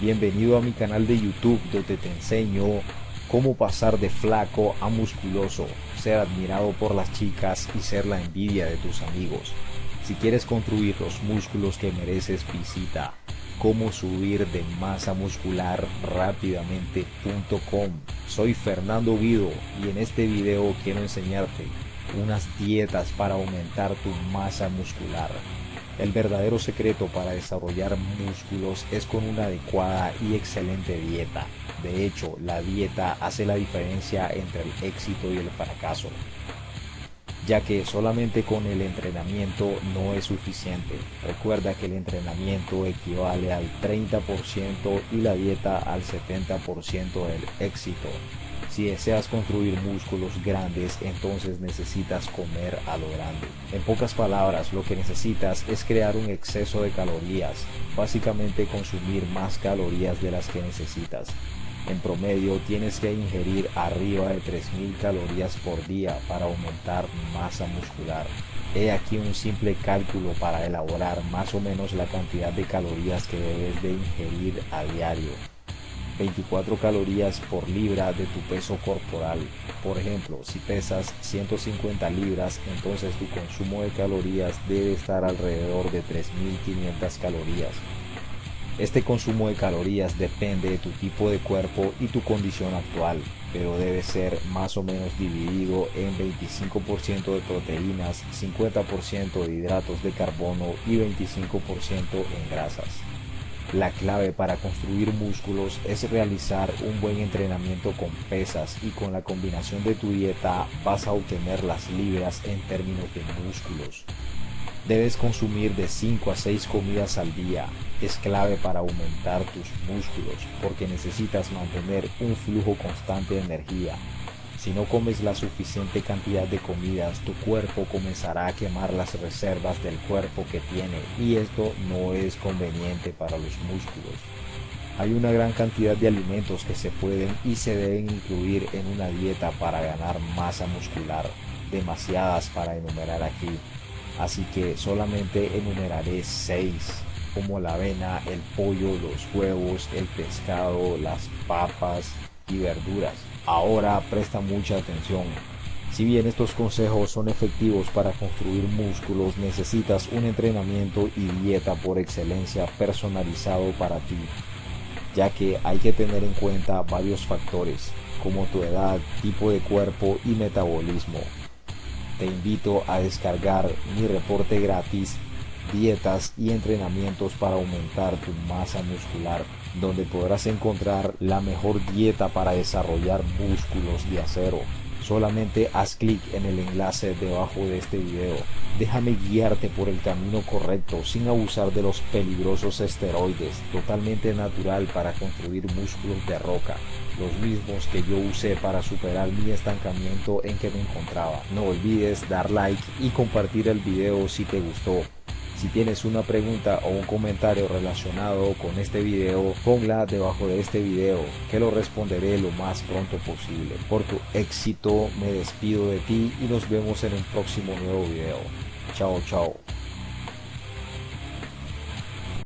Bienvenido a mi canal de YouTube donde te enseño cómo pasar de flaco a musculoso, ser admirado por las chicas y ser la envidia de tus amigos. Si quieres construir los músculos que mereces, visita cómo subir de masa muscular rápidamente.com. Soy Fernando Guido y en este video quiero enseñarte unas dietas para aumentar tu masa muscular. El verdadero secreto para desarrollar músculos es con una adecuada y excelente dieta. De hecho, la dieta hace la diferencia entre el éxito y el fracaso, ya que solamente con el entrenamiento no es suficiente. Recuerda que el entrenamiento equivale al 30% y la dieta al 70% del éxito. Si deseas construir músculos grandes, entonces necesitas comer a lo grande. En pocas palabras, lo que necesitas es crear un exceso de calorías, básicamente consumir más calorías de las que necesitas. En promedio tienes que ingerir arriba de 3.000 calorías por día para aumentar masa muscular. He aquí un simple cálculo para elaborar más o menos la cantidad de calorías que debes de ingerir a diario. 24 calorías por libra de tu peso corporal. Por ejemplo, si pesas 150 libras, entonces tu consumo de calorías debe estar alrededor de 3.500 calorías. Este consumo de calorías depende de tu tipo de cuerpo y tu condición actual, pero debe ser más o menos dividido en 25% de proteínas, 50% de hidratos de carbono y 25% en grasas. La clave para construir músculos es realizar un buen entrenamiento con pesas y con la combinación de tu dieta vas a obtener las libras en términos de músculos. Debes consumir de 5 a 6 comidas al día. Es clave para aumentar tus músculos porque necesitas mantener un flujo constante de energía. Si no comes la suficiente cantidad de comidas, tu cuerpo comenzará a quemar las reservas del cuerpo que tiene y esto no es conveniente para los músculos. Hay una gran cantidad de alimentos que se pueden y se deben incluir en una dieta para ganar masa muscular, demasiadas para enumerar aquí, así que solamente enumeraré 6 como la avena, el pollo, los huevos, el pescado, las papas y verduras. Ahora presta mucha atención. Si bien estos consejos son efectivos para construir músculos, necesitas un entrenamiento y dieta por excelencia personalizado para ti, ya que hay que tener en cuenta varios factores, como tu edad, tipo de cuerpo y metabolismo. Te invito a descargar mi reporte gratis dietas y entrenamientos para aumentar tu masa muscular, donde podrás encontrar la mejor dieta para desarrollar músculos de acero. Solamente haz clic en el enlace debajo de este video. Déjame guiarte por el camino correcto sin abusar de los peligrosos esteroides, totalmente natural para construir músculos de roca, los mismos que yo usé para superar mi estancamiento en que me encontraba. No olvides dar like y compartir el video si te gustó. Si tienes una pregunta o un comentario relacionado con este video, ponla debajo de este video que lo responderé lo más pronto posible. Por tu éxito me despido de ti y nos vemos en un próximo nuevo video. Chao, chao.